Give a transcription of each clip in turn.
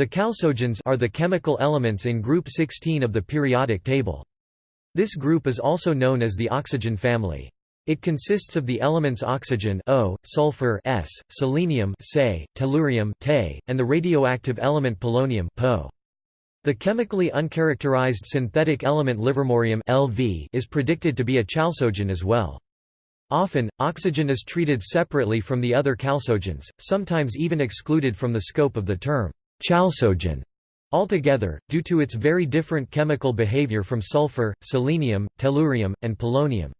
The chalcogens are the chemical elements in group 16 of the periodic table. This group is also known as the oxygen family. It consists of the elements oxygen O, sulfur S, selenium Se, tellurium Te, and the radioactive element polonium Po. The chemically uncharacterized synthetic element livermorium LV is predicted to be a chalcogen as well. Often, oxygen is treated separately from the other chalcogens, sometimes even excluded from the scope of the term chalcogen. Altogether, due to its very different chemical behavior from sulfur, selenium, tellurium, and polonium.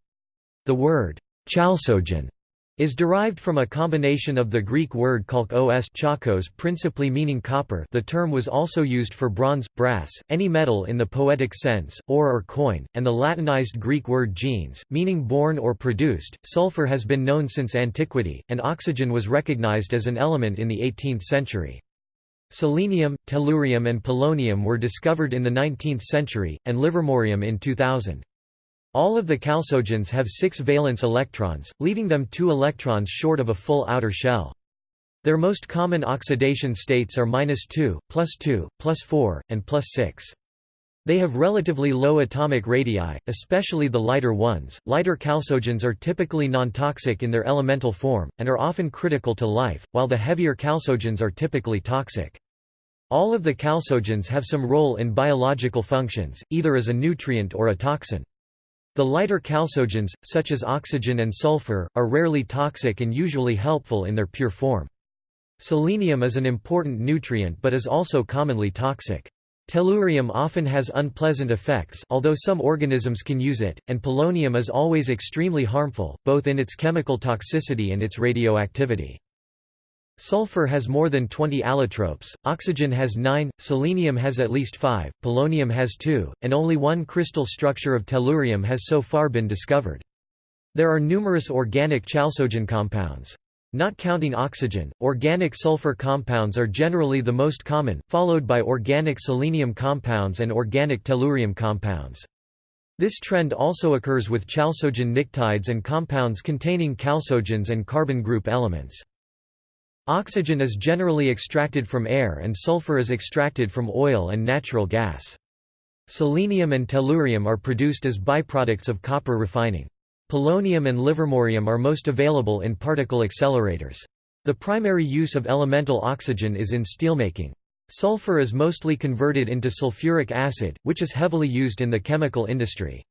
The word chalcogen is derived from a combination of the Greek word chalkos chakos principally meaning copper the term was also used for bronze, brass, any metal in the poetic sense, ore or coin, and the Latinized Greek word genes, meaning born or produced. Sulfur has been known since antiquity, and oxygen was recognized as an element in the 18th century. Selenium, tellurium and polonium were discovered in the 19th century, and livermorium in 2000. All of the chalcogens have six valence electrons, leaving them two electrons short of a full outer shell. Their most common oxidation states are minus 2, plus 2, plus 4, and plus 6. They have relatively low atomic radii, especially the lighter ones. Lighter chalcogens are typically non-toxic in their elemental form, and are often critical to life, while the heavier chalcogens are typically toxic. All of the chalcogens have some role in biological functions, either as a nutrient or a toxin. The lighter chalcogens, such as oxygen and sulfur, are rarely toxic and usually helpful in their pure form. Selenium is an important nutrient but is also commonly toxic. Tellurium often has unpleasant effects although some organisms can use it, and polonium is always extremely harmful, both in its chemical toxicity and its radioactivity. Sulfur has more than 20 allotropes, oxygen has 9, selenium has at least 5, polonium has 2, and only one crystal structure of tellurium has so far been discovered. There are numerous organic chalcogen compounds. Not counting oxygen, organic sulfur compounds are generally the most common, followed by organic selenium compounds and organic tellurium compounds. This trend also occurs with chalcogen pnictides and compounds containing chalcogens and carbon group elements. Oxygen is generally extracted from air and sulfur is extracted from oil and natural gas. Selenium and tellurium are produced as byproducts of copper refining. Polonium and livermorium are most available in particle accelerators. The primary use of elemental oxygen is in steelmaking. Sulfur is mostly converted into sulfuric acid, which is heavily used in the chemical industry.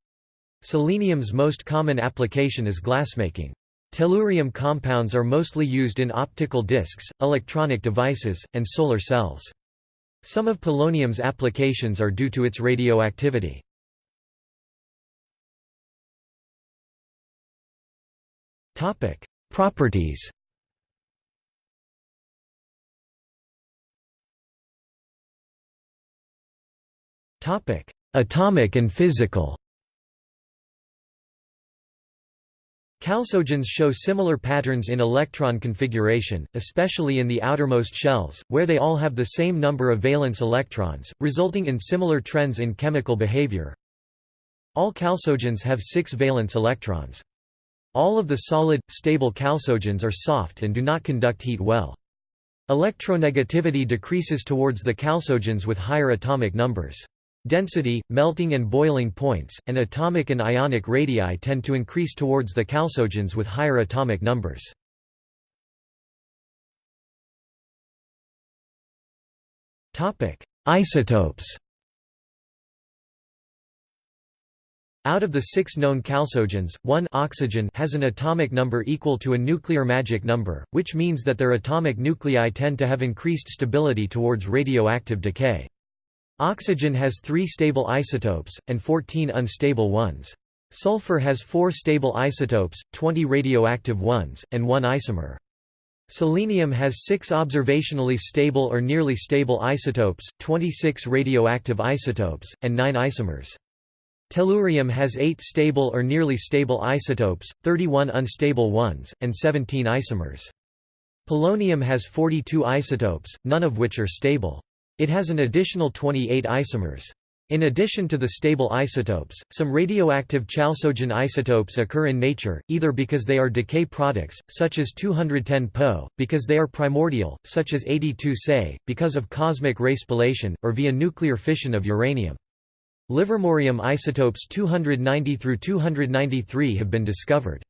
Selenium's most common application is glassmaking. Tellurium compounds are mostly used in optical discs, electronic devices, and solar cells. Some of polonium's applications are due to its radioactivity. Topic: Properties. Topic: Atomic and physical. Chalcogens show similar patterns in electron configuration, especially in the outermost shells, where they all have the same number of valence electrons, resulting in similar trends in chemical behavior. All chalcogens have six valence electrons. All of the solid, stable chalcogens are soft and do not conduct heat well. Electronegativity decreases towards the chalcogens with higher atomic numbers. Density, melting and boiling points, and atomic and ionic radii tend to increase towards the chalcogens with higher atomic numbers. Isotopes Out of the six known chalcogens, one oxygen has an atomic number equal to a nuclear magic number, which means that their atomic nuclei tend to have increased stability towards radioactive decay. Oxygen has three stable isotopes, and 14 unstable ones. Sulfur has four stable isotopes, 20 radioactive ones, and one isomer. Selenium has six observationally stable or nearly stable isotopes, 26 radioactive isotopes, and nine isomers. Tellurium has 8 stable or nearly stable isotopes, 31 unstable ones, and 17 isomers. Polonium has 42 isotopes, none of which are stable. It has an additional 28 isomers. In addition to the stable isotopes, some radioactive chalcogen isotopes occur in nature, either because they are decay products, such as 210 Po, because they are primordial, such as 82 Se, because of cosmic ray spallation, or via nuclear fission of uranium. Livermorium isotopes 290–293 have been discovered.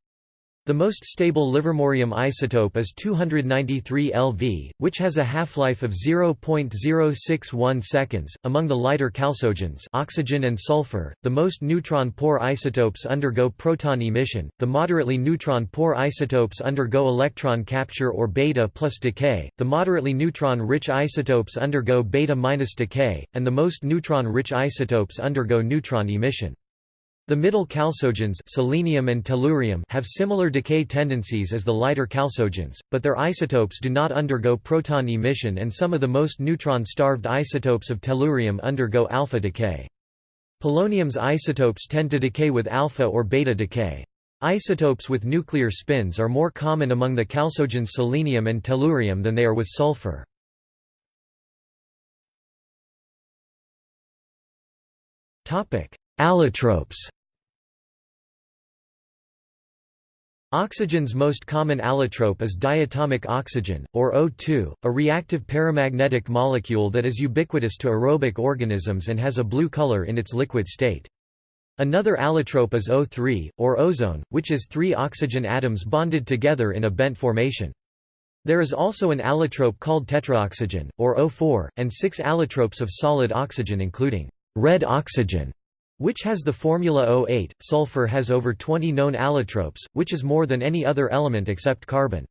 The most stable livermorium isotope is 293 Lv, which has a half-life of 0.061 seconds. Among the lighter chalcogens, oxygen and sulfur, the most neutron-poor isotopes undergo proton emission. The moderately neutron-poor isotopes undergo electron capture or beta plus decay. The moderately neutron-rich isotopes undergo beta minus decay, and the most neutron-rich isotopes undergo neutron emission. The middle chalcogens selenium and tellurium have similar decay tendencies as the lighter chalcogens, but their isotopes do not undergo proton emission and some of the most neutron-starved isotopes of tellurium undergo alpha decay. Polonium's isotopes tend to decay with alpha or beta decay. Isotopes with nuclear spins are more common among the chalcogens selenium and tellurium than they are with sulfur. Allotropes Oxygen's most common allotrope is diatomic oxygen, or O2, a reactive paramagnetic molecule that is ubiquitous to aerobic organisms and has a blue color in its liquid state. Another allotrope is O3, or ozone, which is three oxygen atoms bonded together in a bent formation. There is also an allotrope called tetraoxygen, or O4, and six allotropes of solid oxygen including red oxygen, which has the formula O8. Sulfur has over 20 known allotropes, which is more than any other element except carbon.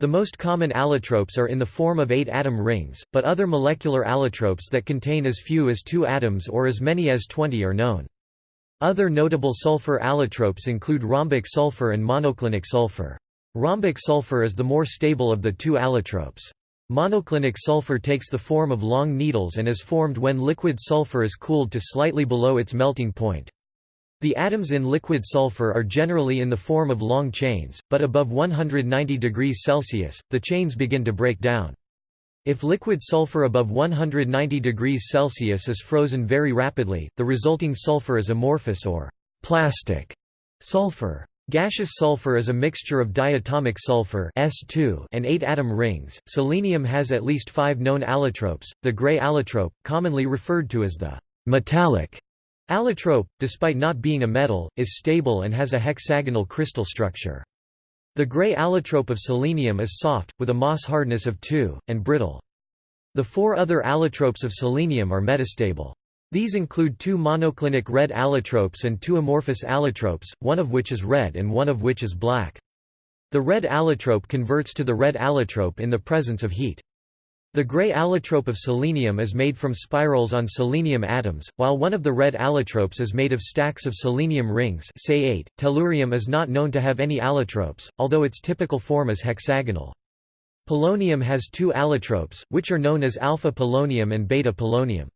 The most common allotropes are in the form of eight atom rings, but other molecular allotropes that contain as few as two atoms or as many as 20 are known. Other notable sulfur allotropes include rhombic sulfur and monoclinic sulfur. Rhombic sulfur is the more stable of the two allotropes. Monoclinic sulfur takes the form of long needles and is formed when liquid sulfur is cooled to slightly below its melting point. The atoms in liquid sulfur are generally in the form of long chains, but above 190 degrees Celsius, the chains begin to break down. If liquid sulfur above 190 degrees Celsius is frozen very rapidly, the resulting sulfur is amorphous or plastic sulfur. Gaseous sulfur is a mixture of diatomic sulfur S2 and eight atom rings. Selenium has at least five known allotropes. The gray allotrope, commonly referred to as the metallic allotrope, despite not being a metal, is stable and has a hexagonal crystal structure. The gray allotrope of selenium is soft, with a Mohs hardness of 2, and brittle. The four other allotropes of selenium are metastable. These include two monoclinic red allotropes and two amorphous allotropes, one of which is red and one of which is black. The red allotrope converts to the red allotrope in the presence of heat. The gray allotrope of selenium is made from spirals on selenium atoms, while one of the red allotropes is made of stacks of selenium rings say 8. Tellurium is not known to have any allotropes, although its typical form is hexagonal. Polonium has two allotropes, which are known as alpha polonium and beta polonium.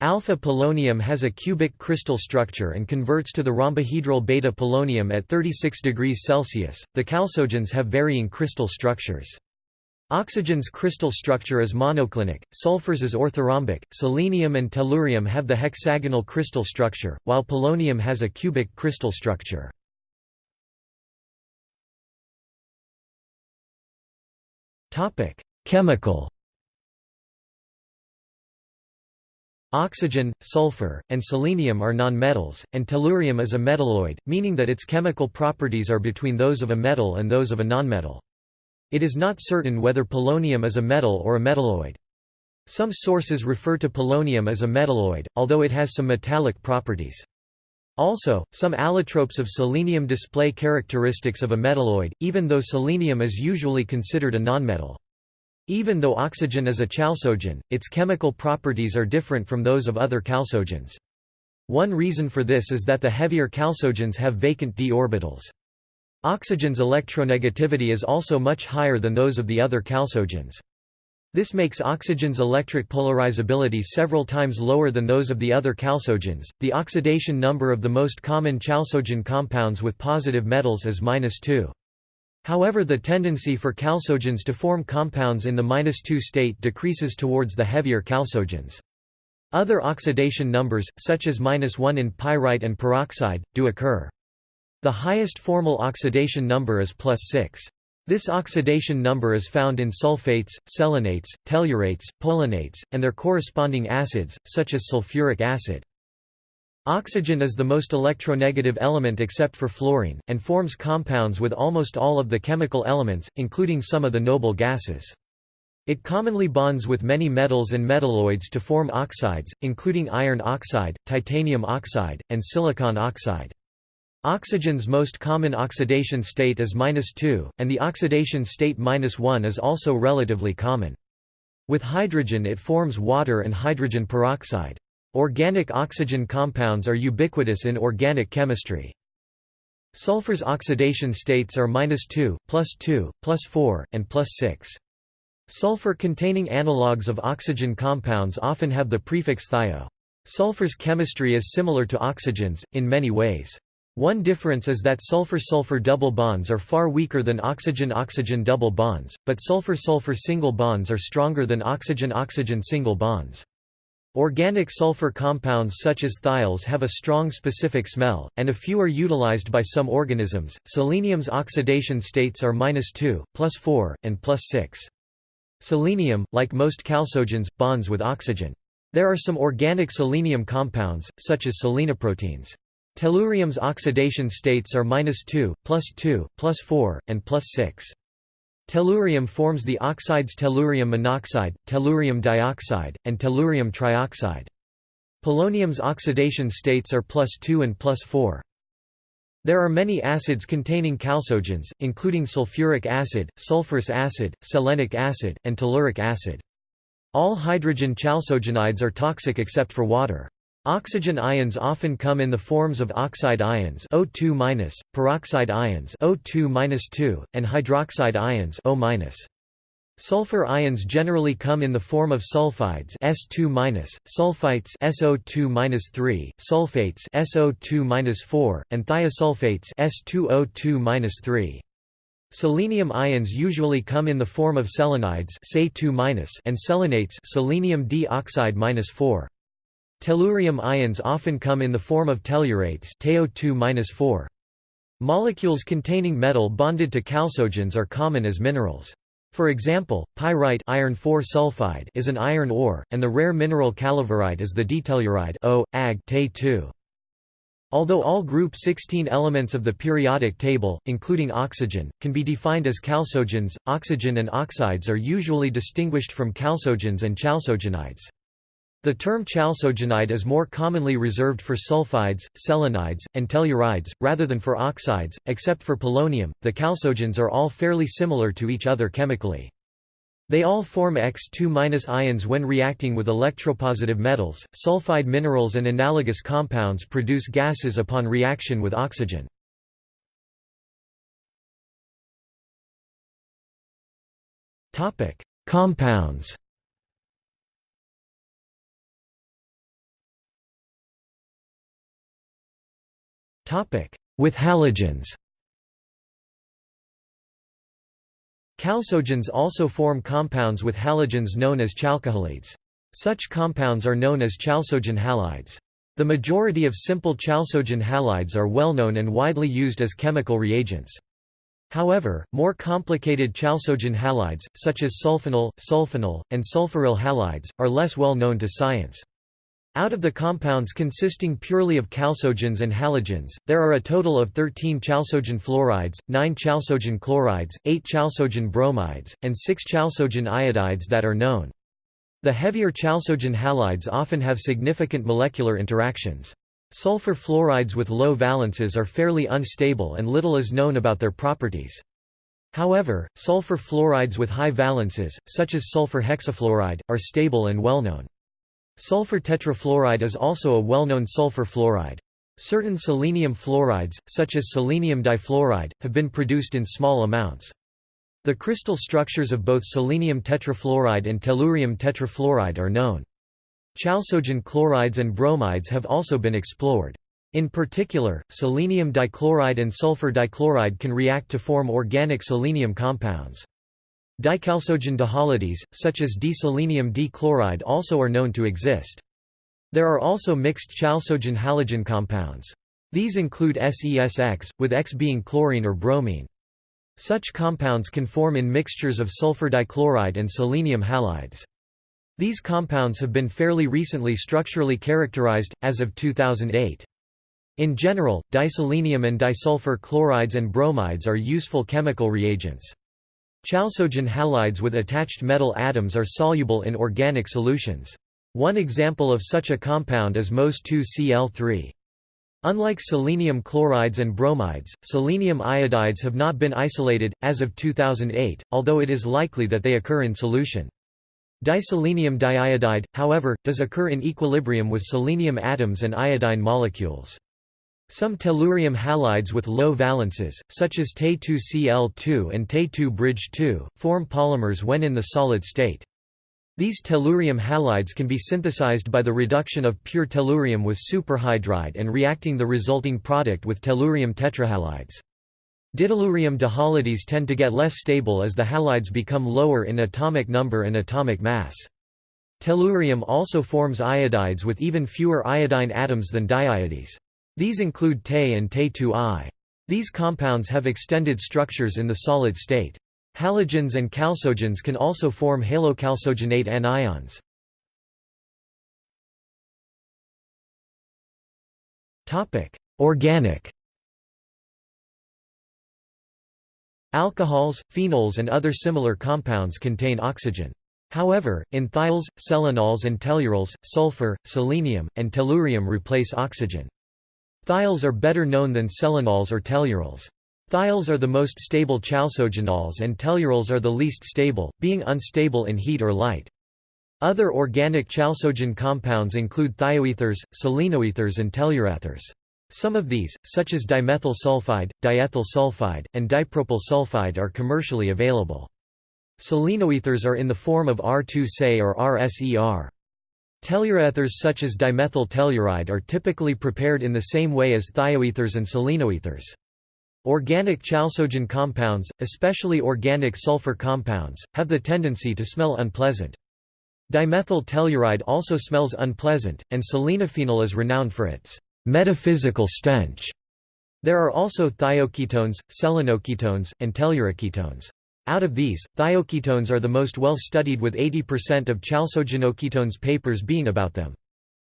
Alpha polonium has a cubic crystal structure and converts to the rhombohedral beta polonium at 36 degrees Celsius. The chalcogens have varying crystal structures. Oxygen's crystal structure is monoclinic, sulfur's is orthorhombic, selenium and tellurium have the hexagonal crystal structure, while polonium has a cubic crystal structure. Chemical Oxygen, sulfur, and selenium are nonmetals, and tellurium is a metalloid, meaning that its chemical properties are between those of a metal and those of a nonmetal. It is not certain whether polonium is a metal or a metalloid. Some sources refer to polonium as a metalloid, although it has some metallic properties. Also, some allotropes of selenium display characteristics of a metalloid, even though selenium is usually considered a nonmetal. Even though oxygen is a chalcogen, its chemical properties are different from those of other chalcogens. One reason for this is that the heavier chalcogens have vacant d orbitals. Oxygen's electronegativity is also much higher than those of the other chalcogens. This makes oxygen's electric polarizability several times lower than those of the other chalcogens. The oxidation number of the most common chalcogen compounds with positive metals is -2. However the tendency for chalcogens to form compounds in the -2 state decreases towards the heavier chalcogens. Other oxidation numbers, such as -1 in pyrite and peroxide, do occur. The highest formal oxidation number is plus 6. This oxidation number is found in sulfates, selenates, tellurates, poloniates, and their corresponding acids, such as sulfuric acid. Oxygen is the most electronegative element except for fluorine, and forms compounds with almost all of the chemical elements, including some of the noble gases. It commonly bonds with many metals and metalloids to form oxides, including iron oxide, titanium oxide, and silicon oxide. Oxygen's most common oxidation state is -2, and the oxidation state -1 is also relatively common. With hydrogen it forms water and hydrogen peroxide. Organic oxygen compounds are ubiquitous in organic chemistry. Sulfur's oxidation states are -2, +2, +4, and +6. Sulfur-containing analogues of oxygen compounds often have the prefix thio. Sulfur's chemistry is similar to oxygen's, in many ways. One difference is that sulfur-sulfur double bonds are far weaker than oxygen-oxygen double bonds, but sulfur-sulfur single bonds are stronger than oxygen-oxygen single bonds. Organic sulfur compounds such as thiols have a strong specific smell, and a few are utilized by some organisms. Selenium's oxidation states are -2, +4, and +6. Selenium, like most chalcogens, bonds with oxygen. There are some organic selenium compounds, such as selenoproteins. Tellurium's oxidation states are -2, +2, +4, and +6. Tellurium forms the oxides tellurium monoxide, tellurium dioxide, and tellurium trioxide. Polonium's oxidation states are +2 and +4. There are many acids containing chalcogens, including sulfuric acid, sulfurous acid, selenic acid, and telluric acid. All hydrogen chalcogenides are toxic except for water. Oxygen ions often come in the forms of oxide ions O2-, peroxide ions O2-2, and hydroxide ions O-. Sulfur ions generally come in the form of sulfides S2-, sulfites SO2-3, sulfates SO2-4, and thiosulfates S2O2-3. Selenium ions usually come in the form of selenides and selenates selenium D oxide -4. Tellurium ions often come in the form of tellurates TO2-4. Molecules containing metal bonded to chalcogens are common as minerals. For example, pyrite iron sulfide is an iron ore, and the rare mineral calaverite is the ditelluride O, Ag 2 Although all group 16 elements of the periodic table, including oxygen, can be defined as chalcogens, oxygen and oxides are usually distinguished from chalcogens and chalcogenides. The term chalcogenide is more commonly reserved for sulfides, selenides, and tellurides, rather than for oxides, except for polonium. The chalcogens are all fairly similar to each other chemically. They all form X2- ions when reacting with electropositive metals. Sulfide minerals and analogous compounds produce gases upon reaction with oxygen. Topic: Compounds. With halogens Chalcogens also form compounds with halogens known as chalcohalides. Such compounds are known as chalcogen halides. The majority of simple chalcogen halides are well known and widely used as chemical reagents. However, more complicated chalcogen halides, such as sulfinyl, sulfonyl, and sulfuryl halides, are less well known to science. Out of the compounds consisting purely of chalcogens and halogens, there are a total of 13 chalcogen fluorides, 9 chalcogen chlorides, 8 chalcogen bromides, and 6 chalcogen iodides that are known. The heavier chalcogen halides often have significant molecular interactions. Sulfur fluorides with low valences are fairly unstable and little is known about their properties. However, sulfur fluorides with high valences, such as sulfur hexafluoride, are stable and well known. Sulfur tetrafluoride is also a well-known sulfur fluoride. Certain selenium fluorides, such as selenium difluoride, have been produced in small amounts. The crystal structures of both selenium tetrafluoride and tellurium tetrafluoride are known. Chalcogen chlorides and bromides have also been explored. In particular, selenium dichloride and sulfur dichloride can react to form organic selenium compounds. Dichalcogen dihalides, such as diselenium dichloride also are known to exist. There are also mixed chalcogen-halogen compounds. These include SESX, with X being chlorine or bromine. Such compounds can form in mixtures of sulfur dichloride and selenium halides. These compounds have been fairly recently structurally characterized, as of 2008. In general, diselenium and disulfur chlorides and bromides are useful chemical reagents. Chalcogen halides with attached metal atoms are soluble in organic solutions. One example of such a compound is MOS2Cl3. Unlike selenium chlorides and bromides, selenium iodides have not been isolated, as of 2008, although it is likely that they occur in solution. Diselenium diiodide, however, does occur in equilibrium with selenium atoms and iodine molecules. Some tellurium halides with low valences, such as Te2Cl2 and Te2 form polymers when in the solid state. These tellurium halides can be synthesized by the reduction of pure tellurium with superhydride and reacting the resulting product with tellurium tetrahalides. Ditellurium dihalides tend to get less stable as the halides become lower in atomic number and atomic mass. Tellurium also forms iodides with even fewer iodine atoms than diiodes. These include Te and Te2I. These compounds have extended structures in the solid state. Halogens and chalcogens can also form halochalcogenate anions. Organic Alcohols, phenols and other similar compounds contain oxygen. However, in thiols, selenols and tellurols, sulfur, selenium, and tellurium replace oxygen. Thiols are better known than selenols or tellurols. Thiols are the most stable chalcogenols and tellurols are the least stable, being unstable in heat or light. Other organic chalcogen compounds include thioethers, selenoethers and telluroethers. Some of these, such as dimethyl sulfide, diethyl sulfide, and dipropyl sulfide are commercially available. Selenoethers are in the form of R2-Se or RSER. Telluroethers such as dimethyl telluride are typically prepared in the same way as thioethers and selenoethers. Organic chalcogen compounds, especially organic sulfur compounds, have the tendency to smell unpleasant. Dimethyl telluride also smells unpleasant, and selenophenol is renowned for its metaphysical stench. There are also thioketones, selenoketones, and telluroketones. Out of these, thioketones are the most well studied with 80% of chalcogenoketones papers being about them.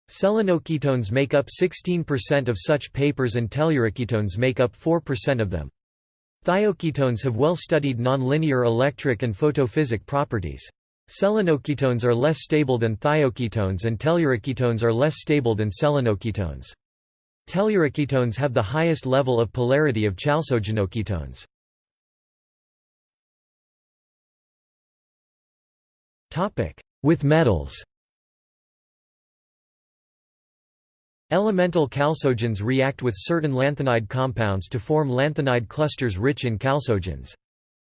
Selenoketones make up 16% of such papers and telluroketones make up 4% of them. Thioketones have well studied nonlinear electric and photophysic properties. Selenoketones are less stable than thioketones and telluroketones are less stable than selenoketones. Telluroketones have the highest level of polarity of chalcogenoketones. With metals Elemental chalcogens react with certain lanthanide compounds to form lanthanide clusters rich in chalcogens.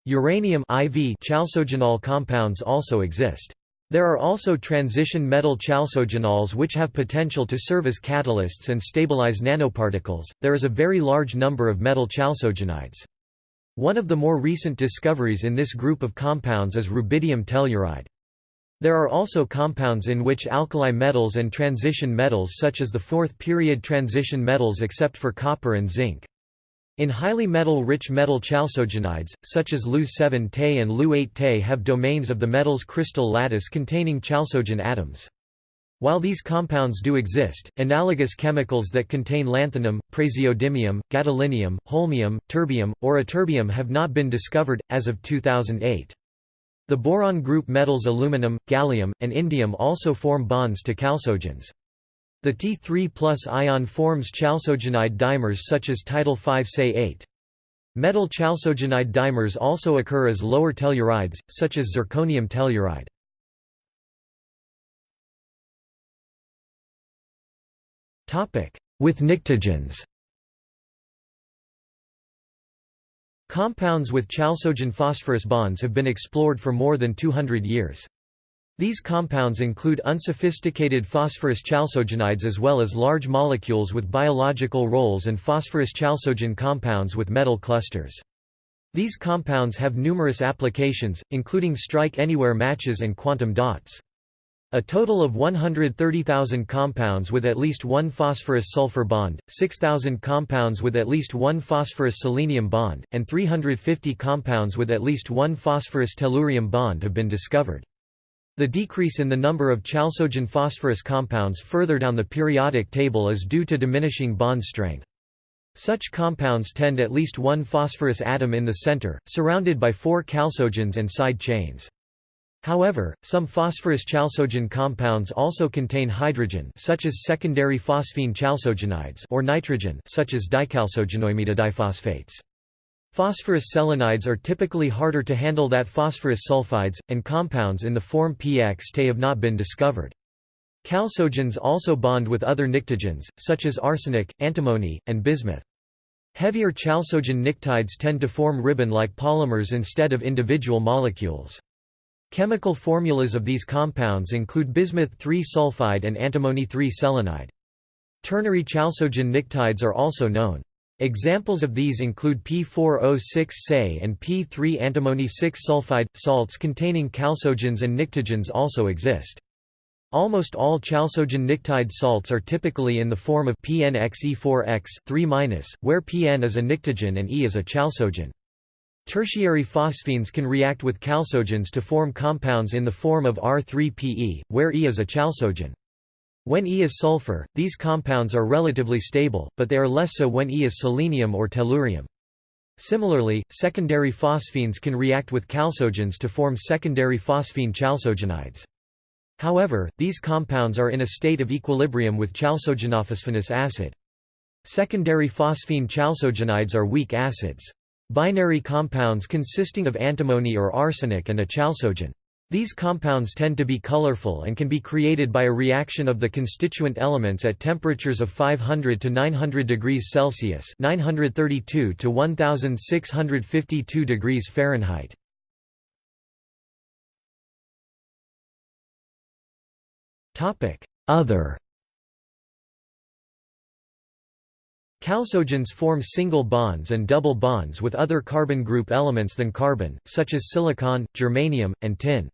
Uranium IV chalcogenol compounds also exist. There are also transition metal chalcogenols which have potential to serve as catalysts and stabilize nanoparticles. There is a very large number of metal chalcogenides. One of the more recent discoveries in this group of compounds is rubidium telluride. There are also compounds in which alkali metals and transition metals such as the fourth period transition metals except for copper and zinc. In highly metal-rich metal chalcogenides, such as Lu7Te and Lu8Te have domains of the metal's crystal lattice containing chalcogen atoms. While these compounds do exist, analogous chemicals that contain lanthanum, praseodymium, gadolinium, holmium, terbium, or ytterbium have not been discovered, as of 2008. The boron group metals aluminum, gallium, and indium also form bonds to chalcogens. The T3 plus ion forms chalcogenide dimers such as Title 5 Se 8. Metal chalcogenide dimers also occur as lower tellurides, such as zirconium telluride. With pnictogens Compounds with chalcogen phosphorus bonds have been explored for more than 200 years. These compounds include unsophisticated phosphorus chalcogenides as well as large molecules with biological roles and phosphorus chalcogen compounds with metal clusters. These compounds have numerous applications, including strike-anywhere matches and quantum dots. A total of 130,000 compounds with at least one phosphorus-sulfur bond, 6,000 compounds with at least one phosphorus-selenium bond, and 350 compounds with at least one phosphorus-tellurium bond have been discovered. The decrease in the number of chalcogen phosphorus compounds further down the periodic table is due to diminishing bond strength. Such compounds tend at least one phosphorus atom in the center, surrounded by four chalcogens and side chains. However, some phosphorus chalcogen compounds also contain hydrogen such as secondary phosphine chalcogenides or nitrogen such as dichalcogenoimidodiphosphates. Phosphorus selenides are typically harder to handle than phosphorus sulfides, and compounds in the form PX have not been discovered. Chalcogens also bond with other pnictogens, such as arsenic, antimony, and bismuth. Heavier chalcogen pnictides tend to form ribbon-like polymers instead of individual molecules. Chemical formulas of these compounds include bismuth-3 sulfide and antimony-3 selenide. Ternary chalcogen pnictides are also known. Examples of these include P4O6-Se and P3 antimony 6 sulfide. Salts containing chalcogens and pnictogens also exist. Almost all chalcogen pnictide salts are typically in the form of PNXE4X 3-, where PN is a pnictogen and E is a chalcogen. Tertiary phosphines can react with chalcogens to form compounds in the form of R3PE, where E is a chalcogen. When E is sulfur, these compounds are relatively stable, but they are less so when E is selenium or tellurium. Similarly, secondary phosphines can react with chalcogens to form secondary phosphine chalcogenides. However, these compounds are in a state of equilibrium with chalcogenophosphonous acid. Secondary phosphine chalcogenides are weak acids. Binary compounds consisting of antimony or arsenic and a chalcogen. These compounds tend to be colorful and can be created by a reaction of the constituent elements at temperatures of 500 to 900 degrees Celsius (932 to 1652 degrees Fahrenheit). Other Chalcogens form single bonds and double bonds with other carbon group elements than carbon, such as silicon, germanium, and tin.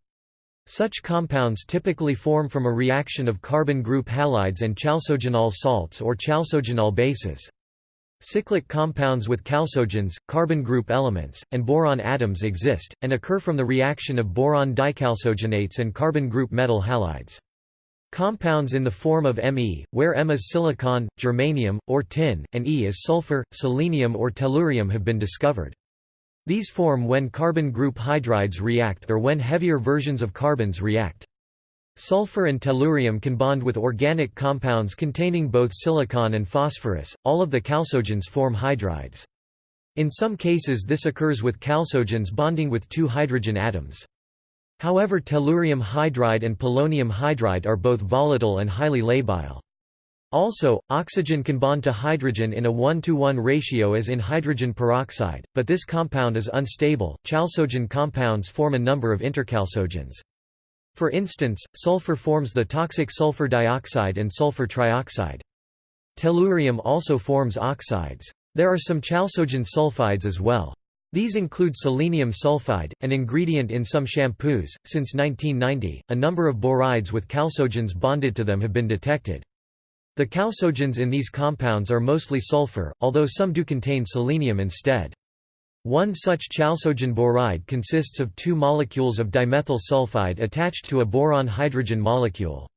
Such compounds typically form from a reaction of carbon group halides and chalcogenol salts or chalcogenol bases. Cyclic compounds with chalcogens, carbon group elements, and boron atoms exist, and occur from the reaction of boron dichalcogenates and carbon group metal halides. Compounds in the form of Me, where M is silicon, germanium, or tin, and E is sulfur, selenium or tellurium have been discovered. These form when carbon group hydrides react or when heavier versions of carbons react. Sulfur and tellurium can bond with organic compounds containing both silicon and phosphorus. All of the chalcogens form hydrides. In some cases this occurs with chalcogens bonding with two hydrogen atoms. However tellurium hydride and polonium hydride are both volatile and highly labile. Also, oxygen can bond to hydrogen in a 1 to 1 ratio as in hydrogen peroxide, but this compound is unstable. Chalcogen compounds form a number of interchalcogens. For instance, sulfur forms the toxic sulfur dioxide and sulfur trioxide. Tellurium also forms oxides. There are some chalcogen sulfides as well. These include selenium sulfide, an ingredient in some shampoos. Since 1990, a number of borides with chalcogens bonded to them have been detected. The chalcogens in these compounds are mostly sulfur, although some do contain selenium instead. One such chalcogen boride consists of two molecules of dimethyl sulfide attached to a boron-hydrogen molecule.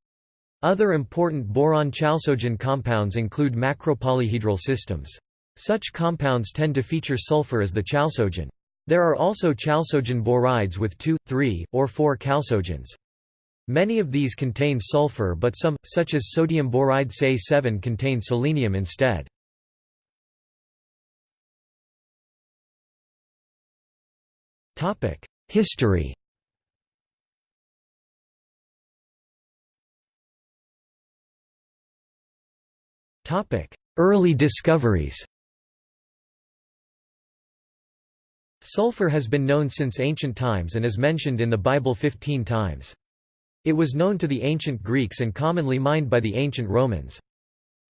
Other important boron chalcogen compounds include macropolyhedral systems. Such compounds tend to feature sulfur as the chalcogen. There are also chalcogen borides with 2, 3, or 4 chalcogens. Many of these contain sulfur but some, such as sodium boride Se7 contain selenium instead. History Early discoveries Sulfur has been known since ancient times and is mentioned in the Bible 15 times. It was known to the ancient Greeks and commonly mined by the ancient Romans.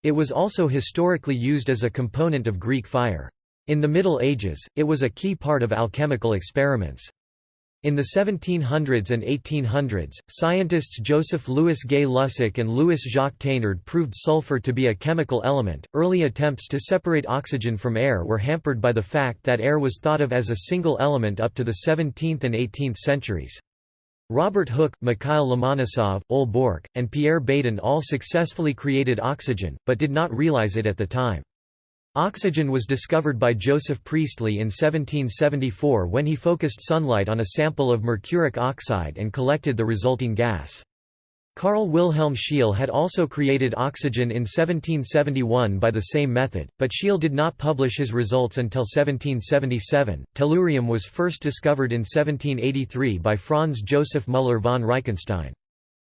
It was also historically used as a component of Greek fire. In the Middle Ages, it was a key part of alchemical experiments. In the 1700s and 1800s, scientists Joseph Louis Gay Lussac and Louis Jacques Thénard proved sulfur to be a chemical element. Early attempts to separate oxygen from air were hampered by the fact that air was thought of as a single element up to the 17th and 18th centuries. Robert Hooke, Mikhail Lomonosov, Ole Borch, and Pierre Bayen all successfully created oxygen, but did not realize it at the time. Oxygen was discovered by Joseph Priestley in 1774 when he focused sunlight on a sample of mercuric oxide and collected the resulting gas. Carl Wilhelm Scheele had also created oxygen in 1771 by the same method, but Scheele did not publish his results until 1777. Tellurium was first discovered in 1783 by Franz Joseph Müller von Reichenstein.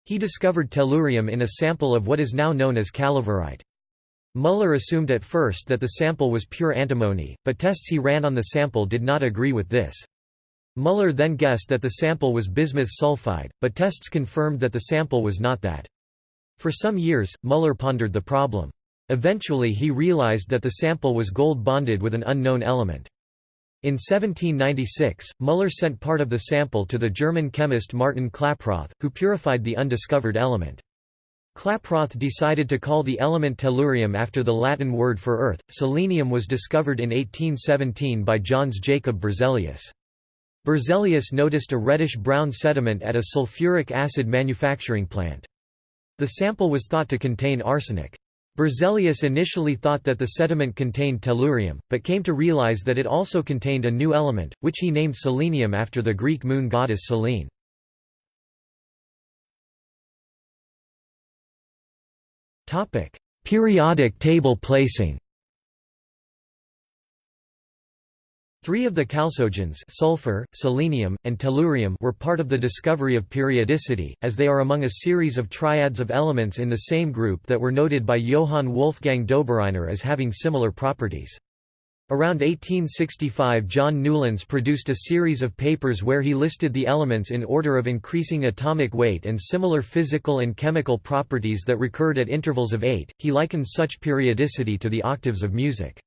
He discovered tellurium in a sample of what is now known as calaverite. Müller assumed at first that the sample was pure antimony, but tests he ran on the sample did not agree with this. Müller then guessed that the sample was bismuth sulfide, but tests confirmed that the sample was not that. For some years, Müller pondered the problem. Eventually he realized that the sample was gold bonded with an unknown element. In 1796, Müller sent part of the sample to the German chemist Martin Klaproth, who purified the undiscovered element. Klaproth decided to call the element tellurium after the Latin word for earth. Selenium was discovered in 1817 by Jöns Jacob Berzelius. Berzelius noticed a reddish-brown sediment at a sulfuric acid manufacturing plant. The sample was thought to contain arsenic. Berzelius initially thought that the sediment contained tellurium, but came to realize that it also contained a new element, which he named selenium after the Greek moon goddess Selene. Periodic table placing Three of the chalcogens sulfur, selenium, and tellurium were part of the discovery of periodicity, as they are among a series of triads of elements in the same group that were noted by Johann Wolfgang Dobereiner as having similar properties. Around 1865 John Newlands produced a series of papers where he listed the elements in order of increasing atomic weight and similar physical and chemical properties that recurred at intervals of eight. He likens such periodicity to the octaves of music.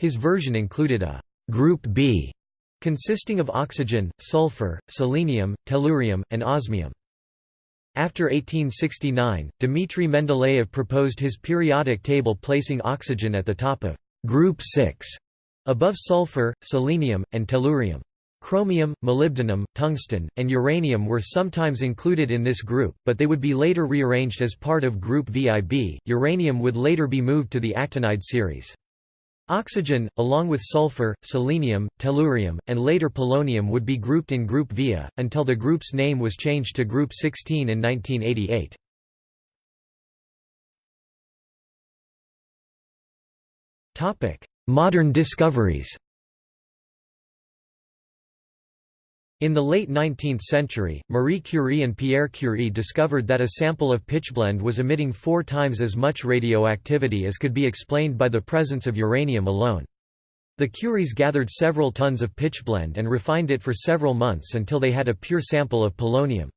His version included a group B consisting of oxygen, sulfur, selenium, tellurium, and osmium. After 1869, Dmitry Mendeleev proposed his periodic table placing oxygen at the top of group 6 Above sulfur, selenium, and tellurium. Chromium, molybdenum, tungsten, and uranium were sometimes included in this group, but they would be later rearranged as part of group VIB. Uranium would later be moved to the actinide series. Oxygen, along with sulfur, selenium, tellurium, and later polonium would be grouped in group VIA, until the group's name was changed to group 16 in 1988. Modern discoveries In the late 19th century, Marie Curie and Pierre Curie discovered that a sample of pitchblende was emitting four times as much radioactivity as could be explained by the presence of uranium alone. The Curies gathered several tons of pitchblende and refined it for several months until they had a pure sample of polonium.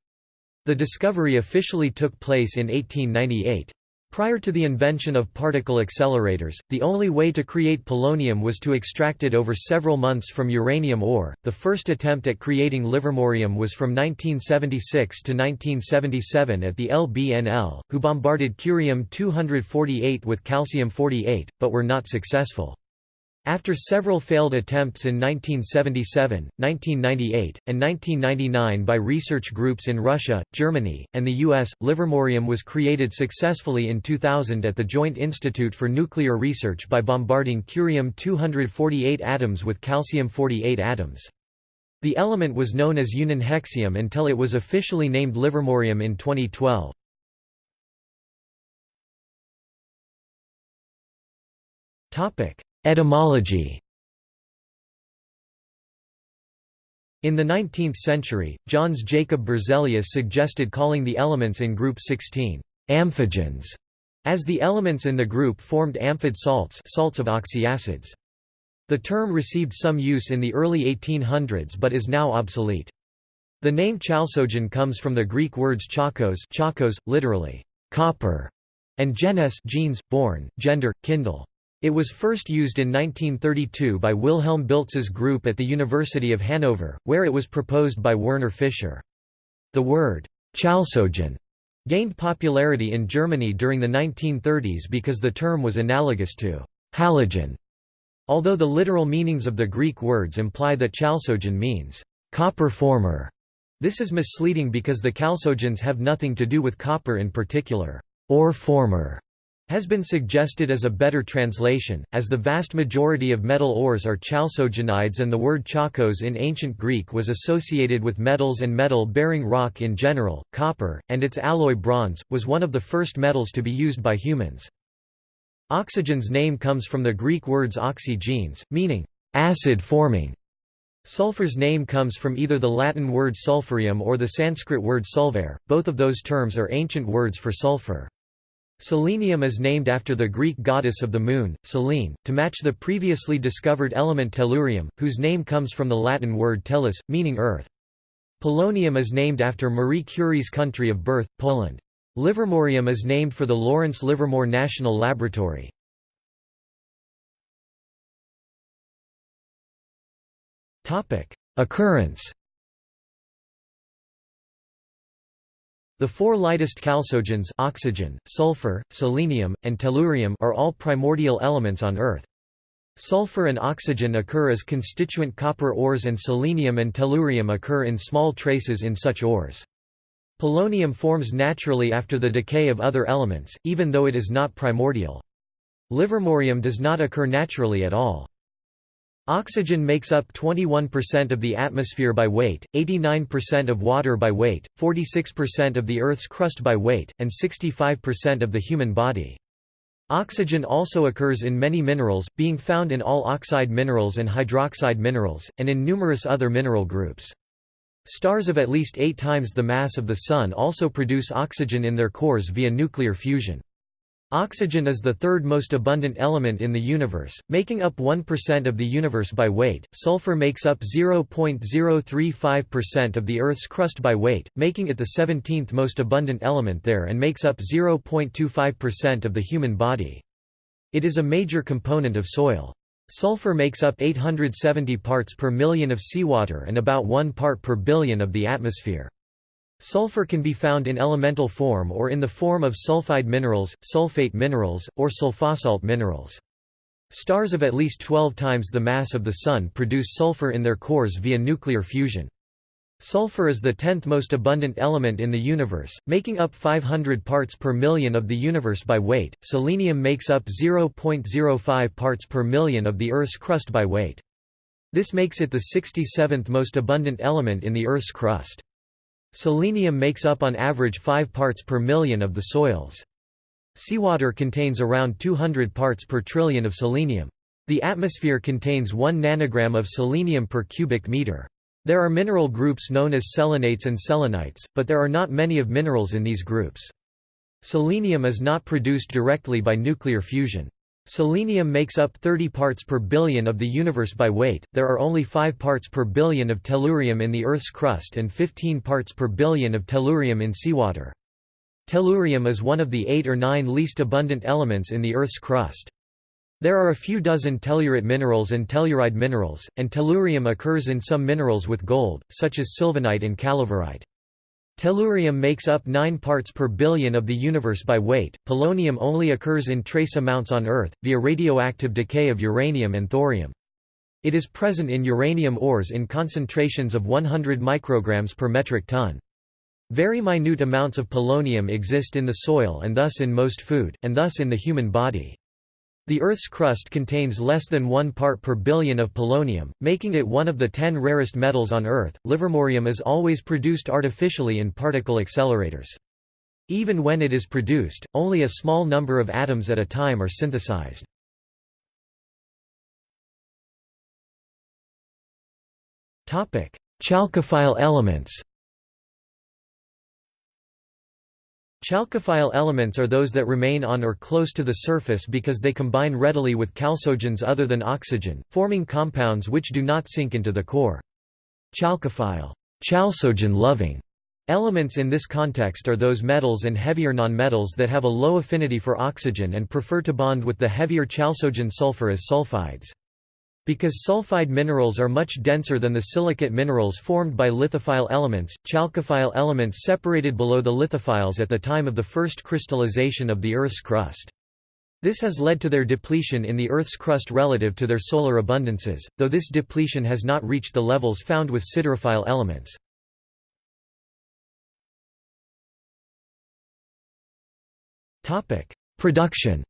The discovery officially took place in 1898. Prior to the invention of particle accelerators, the only way to create polonium was to extract it over several months from uranium ore. The first attempt at creating livermorium was from 1976 to 1977 at the LBNL, who bombarded curium 248 with calcium 48, but were not successful. After several failed attempts in 1977, 1998, and 1999 by research groups in Russia, Germany, and the US, livermorium was created successfully in 2000 at the Joint Institute for Nuclear Research by bombarding curium-248 atoms with calcium-48 atoms. The element was known as ununhexium until it was officially named livermorium in 2012. Topic Etymology In the 19th century, Jöns Jacob Berzelius suggested calling the elements in group 16 amphigens, as the elements in the group formed amphid salts salts of oxyacids. The term received some use in the early 1800s but is now obsolete. The name chalcogen comes from the Greek words chakos, chakos literally, copper, and genes genes, born, gender, kindle. It was first used in 1932 by Wilhelm Biltz's group at the University of Hanover, where it was proposed by Werner Fischer. The word, Chalcogen, gained popularity in Germany during the 1930s because the term was analogous to halogen, although the literal meanings of the Greek words imply that chalcogen means copper former. This is misleading because the chalcogens have nothing to do with copper in particular. or former has been suggested as a better translation, as the vast majority of metal ores are chalcogenides and the word chalkos in ancient Greek was associated with metals and metal-bearing rock in general. Copper, and its alloy bronze, was one of the first metals to be used by humans. Oxygen's name comes from the Greek words oxy-genes, meaning acid-forming. Sulfur's name comes from either the Latin word sulfurium or the Sanskrit word sulfare, both of those terms are ancient words for sulfur. Selenium is named after the Greek goddess of the moon, Selene, to match the previously discovered element tellurium, whose name comes from the Latin word tellus, meaning earth. Polonium is named after Marie Curie's country of birth, Poland. Livermorium is named for the Lawrence Livermore National Laboratory. Occurrence The four lightest chalcogens oxygen, sulfur, selenium, and tellurium are all primordial elements on Earth. Sulfur and oxygen occur as constituent copper ores and selenium and tellurium occur in small traces in such ores. Polonium forms naturally after the decay of other elements, even though it is not primordial. Livermorium does not occur naturally at all. Oxygen makes up 21% of the atmosphere by weight, 89% of water by weight, 46% of the Earth's crust by weight, and 65% of the human body. Oxygen also occurs in many minerals, being found in all oxide minerals and hydroxide minerals, and in numerous other mineral groups. Stars of at least eight times the mass of the Sun also produce oxygen in their cores via nuclear fusion. Oxygen is the third most abundant element in the universe, making up 1% of the universe by weight. Sulfur makes up 0.035% of the Earth's crust by weight, making it the 17th most abundant element there and makes up 0.25% of the human body. It is a major component of soil. Sulfur makes up 870 parts per million of seawater and about 1 part per billion of the atmosphere. Sulfur can be found in elemental form or in the form of sulfide minerals, sulfate minerals, or sulfosalt minerals. Stars of at least 12 times the mass of the Sun produce sulfur in their cores via nuclear fusion. Sulfur is the tenth most abundant element in the universe, making up 500 parts per million of the universe by weight. Selenium makes up 0.05 parts per million of the Earth's crust by weight. This makes it the 67th most abundant element in the Earth's crust. Selenium makes up on average 5 parts per million of the soils. Seawater contains around 200 parts per trillion of selenium. The atmosphere contains 1 nanogram of selenium per cubic meter. There are mineral groups known as selenates and selenites, but there are not many of minerals in these groups. Selenium is not produced directly by nuclear fusion. Selenium makes up 30 parts per billion of the universe by weight, there are only 5 parts per billion of tellurium in the Earth's crust and 15 parts per billion of tellurium in seawater. Tellurium is one of the eight or nine least abundant elements in the Earth's crust. There are a few dozen tellurite minerals and telluride minerals, and tellurium occurs in some minerals with gold, such as sylvanite and calaverite. Tellurium makes up 9 parts per billion of the universe by weight. Polonium only occurs in trace amounts on Earth, via radioactive decay of uranium and thorium. It is present in uranium ores in concentrations of 100 micrograms per metric ton. Very minute amounts of polonium exist in the soil and thus in most food, and thus in the human body. The Earth's crust contains less than 1 part per billion of polonium, making it one of the 10 rarest metals on Earth. Livermorium is always produced artificially in particle accelerators. Even when it is produced, only a small number of atoms at a time are synthesized. Chalcophile elements Chalcophile elements are those that remain on or close to the surface because they combine readily with chalcogens other than oxygen, forming compounds which do not sink into the core. Chalcophile chalcogen loving", Elements in this context are those metals and heavier nonmetals that have a low affinity for oxygen and prefer to bond with the heavier chalcogen sulfur as sulfides. Because sulfide minerals are much denser than the silicate minerals formed by lithophile elements, chalcophile elements separated below the lithophiles at the time of the first crystallization of the Earth's crust. This has led to their depletion in the Earth's crust relative to their solar abundances, though this depletion has not reached the levels found with siderophile elements. Production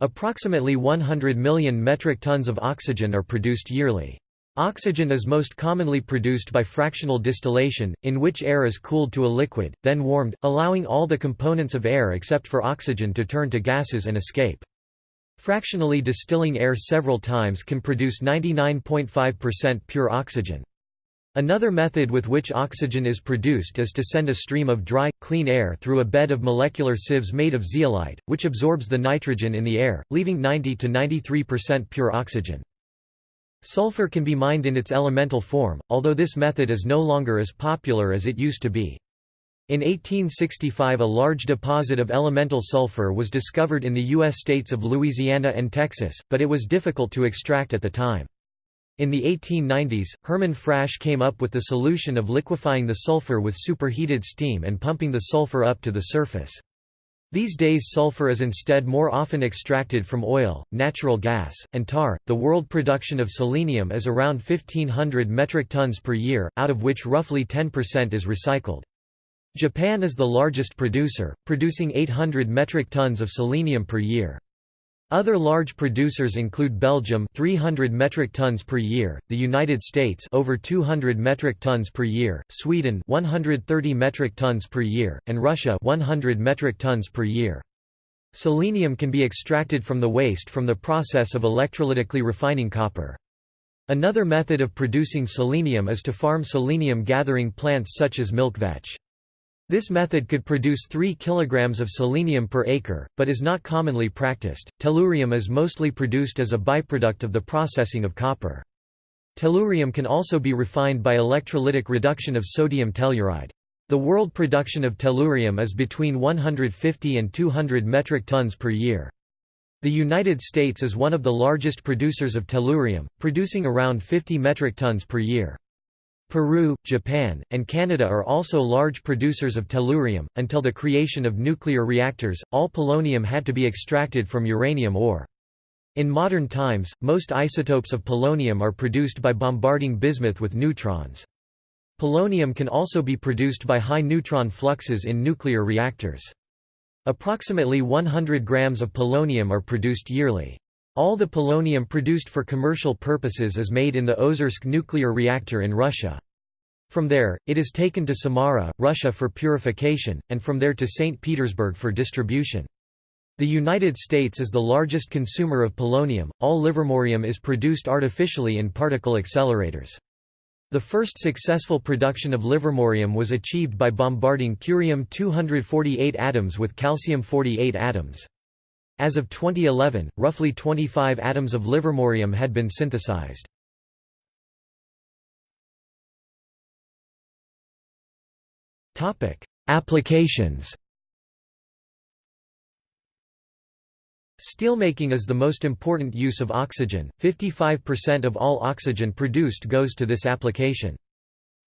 Approximately 100 million metric tons of oxygen are produced yearly. Oxygen is most commonly produced by fractional distillation, in which air is cooled to a liquid, then warmed, allowing all the components of air except for oxygen to turn to gases and escape. Fractionally distilling air several times can produce 99.5% pure oxygen. Another method with which oxygen is produced is to send a stream of dry, clean air through a bed of molecular sieves made of zeolite, which absorbs the nitrogen in the air, leaving 90 to 93% pure oxygen. Sulfur can be mined in its elemental form, although this method is no longer as popular as it used to be. In 1865 a large deposit of elemental sulfur was discovered in the U.S. states of Louisiana and Texas, but it was difficult to extract at the time. In the 1890s, Hermann Frasch came up with the solution of liquefying the sulfur with superheated steam and pumping the sulfur up to the surface. These days sulfur is instead more often extracted from oil, natural gas, and tar. The world production of selenium is around 1500 metric tons per year, out of which roughly 10% is recycled. Japan is the largest producer, producing 800 metric tons of selenium per year. Other large producers include Belgium 300 metric tons per year, the United States over 200 metric tons per year, Sweden 130 metric tons per year, and Russia 100 metric tons per year. Selenium can be extracted from the waste from the process of electrolytically refining copper. Another method of producing selenium is to farm selenium gathering plants such as milk vetch. This method could produce 3 kg of selenium per acre, but is not commonly practiced. Tellurium is mostly produced as a byproduct of the processing of copper. Tellurium can also be refined by electrolytic reduction of sodium telluride. The world production of tellurium is between 150 and 200 metric tons per year. The United States is one of the largest producers of tellurium, producing around 50 metric tons per year. Peru, Japan, and Canada are also large producers of tellurium. Until the creation of nuclear reactors, all polonium had to be extracted from uranium ore. In modern times, most isotopes of polonium are produced by bombarding bismuth with neutrons. Polonium can also be produced by high neutron fluxes in nuclear reactors. Approximately 100 grams of polonium are produced yearly. All the polonium produced for commercial purposes is made in the Ozersk nuclear reactor in Russia. From there, it is taken to Samara, Russia for purification, and from there to St. Petersburg for distribution. The United States is the largest consumer of polonium. All livermorium is produced artificially in particle accelerators. The first successful production of livermorium was achieved by bombarding curium-248 atoms with calcium-48 atoms. As of 2011, roughly 25 atoms of livermorium had been synthesized. Topic: Applications Steelmaking is the most important use of oxygen, 55% of all oxygen produced goes to this application.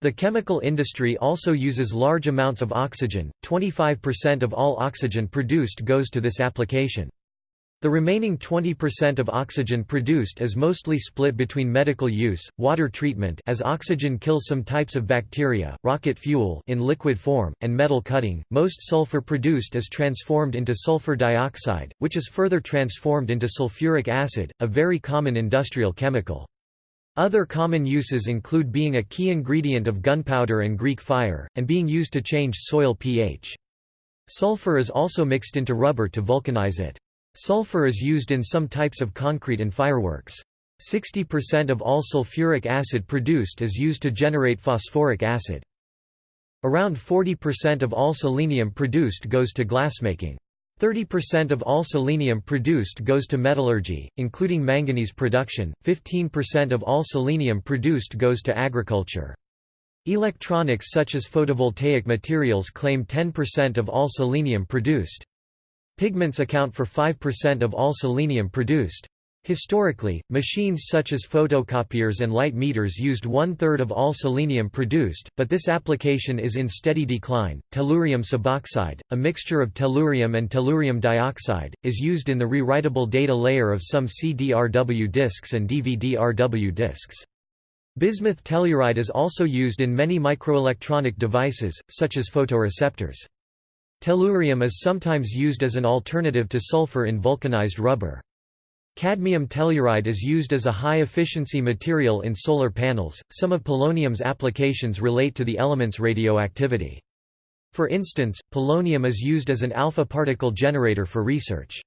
The chemical industry also uses large amounts of oxygen, 25% of all oxygen produced goes to this application. The remaining 20% of oxygen produced is mostly split between medical use, water treatment as oxygen kills some types of bacteria, rocket fuel in liquid form, and metal cutting. Most sulfur produced is transformed into sulfur dioxide, which is further transformed into sulfuric acid, a very common industrial chemical. Other common uses include being a key ingredient of gunpowder and Greek fire, and being used to change soil pH. Sulfur is also mixed into rubber to vulcanize it. Sulfur is used in some types of concrete and fireworks. 60% of all sulfuric acid produced is used to generate phosphoric acid. Around 40% of all selenium produced goes to glassmaking. 30% of all selenium produced goes to metallurgy, including manganese production, 15% of all selenium produced goes to agriculture. Electronics such as photovoltaic materials claim 10% of all selenium produced. Pigments account for 5% of all selenium produced. Historically, machines such as photocopiers and light meters used one-third of all selenium produced, but this application is in steady decline. Tellurium suboxide, a mixture of tellurium and tellurium dioxide, is used in the rewritable data layer of some CDRW disks and DVD-RW disks. Bismuth telluride is also used in many microelectronic devices, such as photoreceptors. Tellurium is sometimes used as an alternative to sulfur in vulcanized rubber. Cadmium telluride is used as a high-efficiency material in solar panels. Some of polonium's applications relate to the element's radioactivity. For instance, polonium is used as an alpha particle generator for research.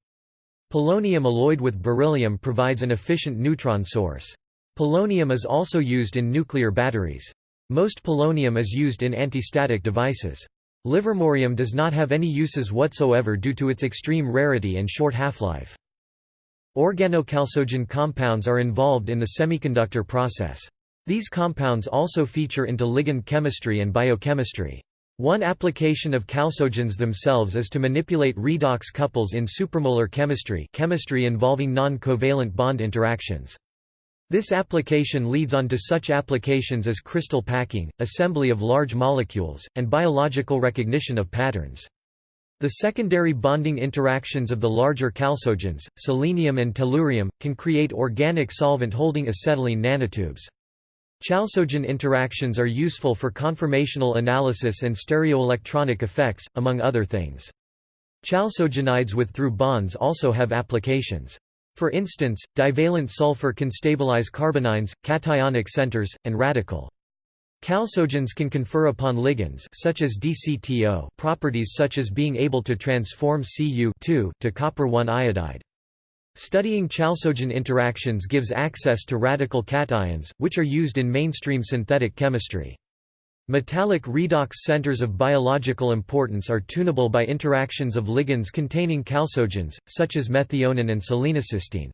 Polonium alloyed with beryllium provides an efficient neutron source. Polonium is also used in nuclear batteries. Most polonium is used in antistatic devices. Livermorium does not have any uses whatsoever due to its extreme rarity and short half-life. Organochalcogen compounds are involved in the semiconductor process. These compounds also feature into ligand chemistry and biochemistry. One application of chalcogens themselves is to manipulate redox couples in supramolecular chemistry chemistry involving non-covalent bond interactions. This application leads on to such applications as crystal packing, assembly of large molecules, and biological recognition of patterns. The secondary bonding interactions of the larger chalcogens, selenium and tellurium, can create organic solvent holding acetylene nanotubes. Chalcogen interactions are useful for conformational analysis and stereoelectronic effects, among other things. Chalcogenides with through bonds also have applications. For instance, divalent sulfur can stabilize carbanions, cationic centers, and radical. Chalcogens can confer upon ligands such as DCTO properties such as being able to transform Cu to copper 1 iodide. Studying chalcogen interactions gives access to radical cations, which are used in mainstream synthetic chemistry. Metallic redox centers of biological importance are tunable by interactions of ligands containing chalcogens, such as methionine and selenocysteine.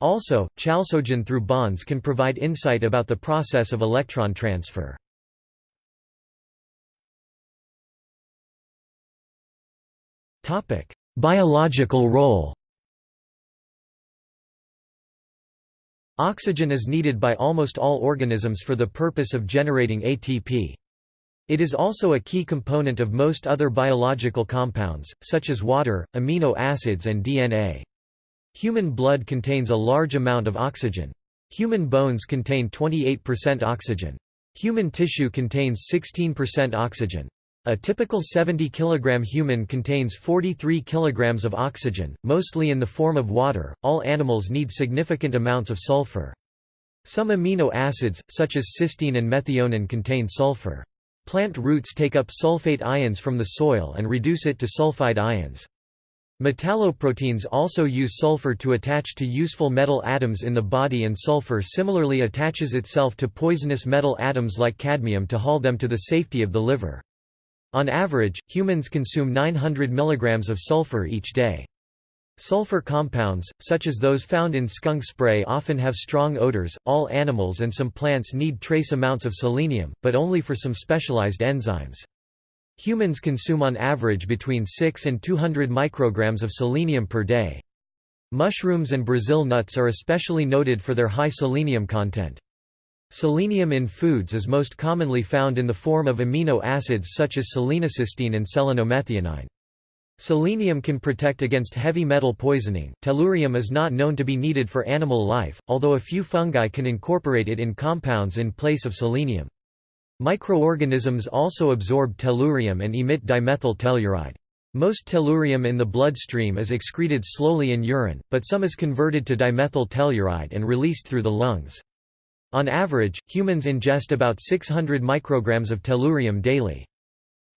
Also, chalcogen through bonds can provide insight about the process of electron transfer. Biological role Oxygen is needed by almost all organisms for the purpose of generating ATP. It is also a key component of most other biological compounds, such as water, amino acids and DNA. Human blood contains a large amount of oxygen. Human bones contain 28% oxygen. Human tissue contains 16% oxygen. A typical 70 kg human contains 43 kg of oxygen, mostly in the form of water. All animals need significant amounts of sulfur. Some amino acids, such as cysteine and methionine contain sulfur. Plant roots take up sulfate ions from the soil and reduce it to sulfide ions. Metalloproteins also use sulfur to attach to useful metal atoms in the body and sulfur similarly attaches itself to poisonous metal atoms like cadmium to haul them to the safety of the liver. On average, humans consume 900 mg of sulfur each day. Sulfur compounds, such as those found in skunk spray often have strong odors. All animals and some plants need trace amounts of selenium, but only for some specialized enzymes. Humans consume on average between 6 and 200 micrograms of selenium per day. Mushrooms and Brazil nuts are especially noted for their high selenium content. Selenium in foods is most commonly found in the form of amino acids such as selenocysteine and selenomethionine. Selenium can protect against heavy metal poisoning. Tellurium is not known to be needed for animal life, although a few fungi can incorporate it in compounds in place of selenium. Microorganisms also absorb tellurium and emit dimethyl telluride. Most tellurium in the bloodstream is excreted slowly in urine, but some is converted to dimethyl telluride and released through the lungs. On average, humans ingest about 600 micrograms of tellurium daily.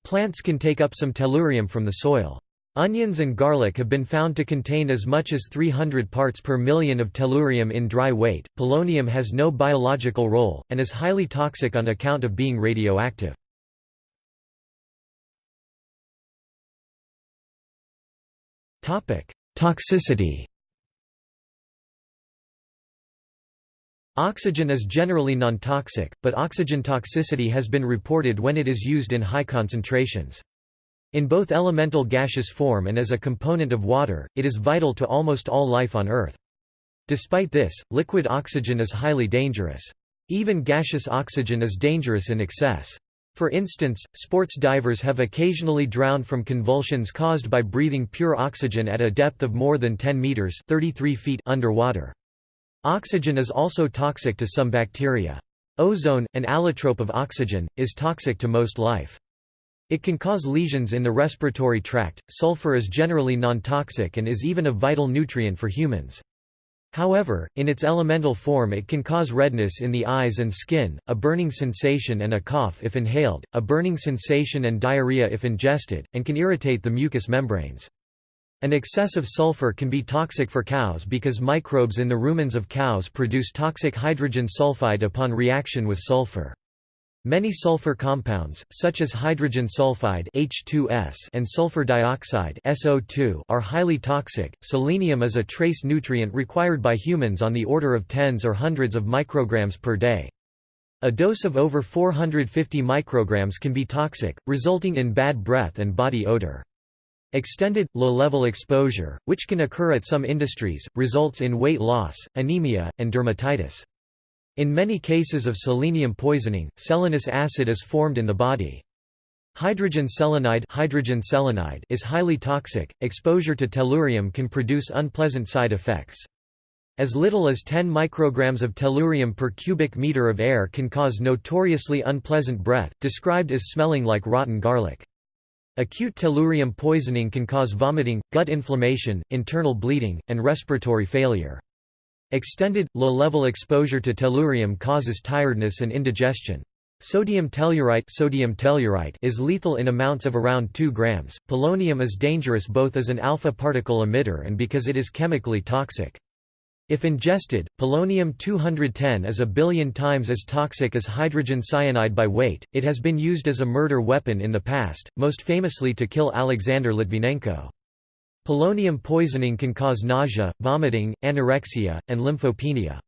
Plants can take up some tellurium from the soil. Onions and garlic have been found to contain as much as 300 parts per million of tellurium in dry weight. Polonium has no biological role, and is highly toxic on account of being radioactive. Toxicity Oxygen is generally non-toxic, but oxygen toxicity has been reported when it is used in high concentrations. In both elemental gaseous form and as a component of water, it is vital to almost all life on Earth. Despite this, liquid oxygen is highly dangerous. Even gaseous oxygen is dangerous in excess. For instance, sports divers have occasionally drowned from convulsions caused by breathing pure oxygen at a depth of more than 10 meters (33 feet) underwater. Oxygen is also toxic to some bacteria. Ozone, an allotrope of oxygen, is toxic to most life. It can cause lesions in the respiratory tract. Sulfur is generally non-toxic and is even a vital nutrient for humans. However, in its elemental form it can cause redness in the eyes and skin, a burning sensation and a cough if inhaled, a burning sensation and diarrhea if ingested, and can irritate the mucous membranes. An excess of sulfur can be toxic for cows because microbes in the rumens of cows produce toxic hydrogen sulfide upon reaction with sulfur. Many sulfur compounds, such as hydrogen sulfide H2S and sulfur dioxide SO2, are highly toxic. Selenium is a trace nutrient required by humans on the order of tens or hundreds of micrograms per day. A dose of over 450 micrograms can be toxic, resulting in bad breath and body odor. Extended, low-level exposure, which can occur at some industries, results in weight loss, anemia, and dermatitis. In many cases of selenium poisoning, selenous acid is formed in the body. Hydrogen selenide, hydrogen selenide is highly toxic. Exposure to tellurium can produce unpleasant side effects. As little as 10 micrograms of tellurium per cubic meter of air can cause notoriously unpleasant breath, described as smelling like rotten garlic. Acute tellurium poisoning can cause vomiting, gut inflammation, internal bleeding, and respiratory failure. Extended, low-level exposure to tellurium causes tiredness and indigestion. Sodium tellurite, sodium tellurite is lethal in amounts of around 2 grams. Polonium is dangerous both as an alpha particle emitter and because it is chemically toxic. If ingested, polonium-210 is a billion times as toxic as hydrogen cyanide by weight. It has been used as a murder weapon in the past, most famously to kill Alexander Litvinenko. Polonium poisoning can cause nausea, vomiting, anorexia, and lymphopenia.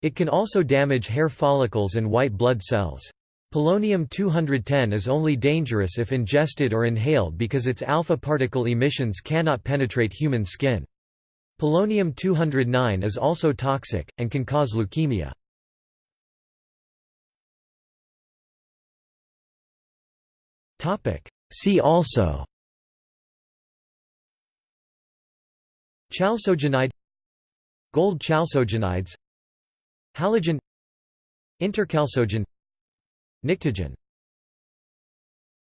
It can also damage hair follicles and white blood cells. Polonium-210 is only dangerous if ingested or inhaled because its alpha particle emissions cannot penetrate human skin. Polonium-209 is also toxic, and can cause leukemia. See also Chalcogenide Gold chalcogenides Halogen Interchalcogen Pnictogen